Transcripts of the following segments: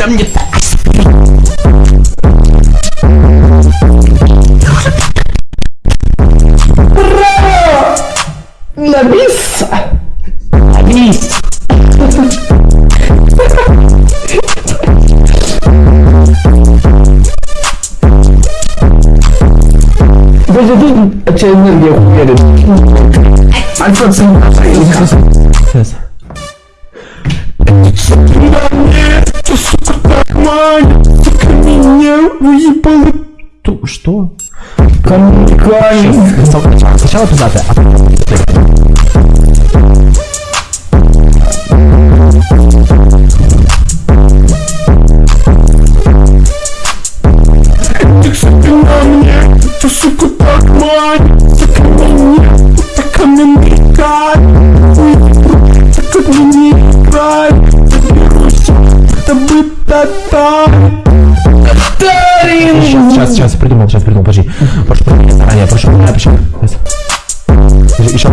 tam juta bro nggak bisa. Lagi gue jadi achiever dia punya deh. Manfaat semua ini меня выебала. Ту- Что? Камень, камень. Сначала, пиздатая, а потом... Ты, сука, так манит, сука, меня, так каменный камень. Так как мне не играет, заберусь, это бы татар. Сейчас, сейчас, сейчас, придумал, сейчас придумал, подожди. Прошу прощения заранее, прошу. Сейчас. Подожди, еще,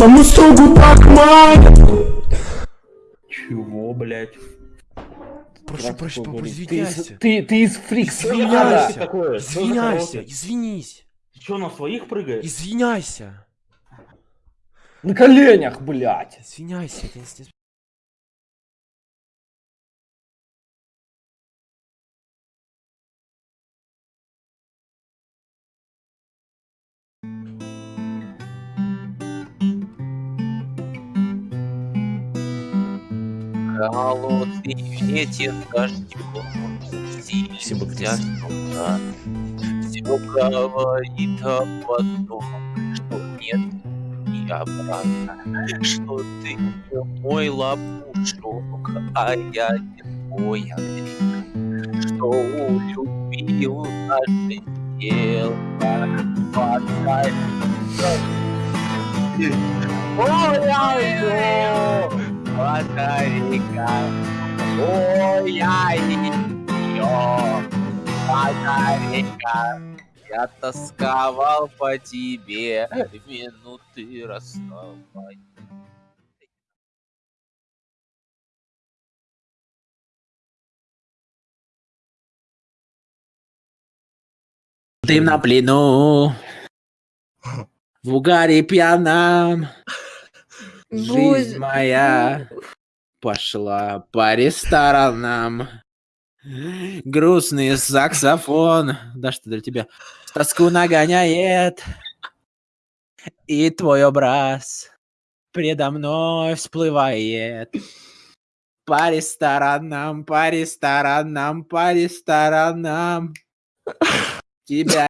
маму строгу так манит. Чего, блядь? Прошу прощения, папа, извиняйся. ты, ты из фрикс. Извиняйся. Извиняйся, извинись. Ты что, на своих прыгаешь? Извиняйся. На коленях, блядь. Извиняйся, это не Холодный ветер дождем Спасибо, Крис. Все говорит об одном, что нет и обратно, что ты не мой лопушок, а я не твой Андрей, что улюбил наше тело, подай. Ой, ай, батарейка, ой, я ее, батарейка. Я тосковал по тебе минуты расставания. Ты на плену, в угаре пьяном, жизнь моя пошла по ресторанам. Грустный саксофон, да что для тебя, тоску нагоняет, и твой образ предо мной всплывает. По ресторанам, по ресторанам, по ресторанам. Тебя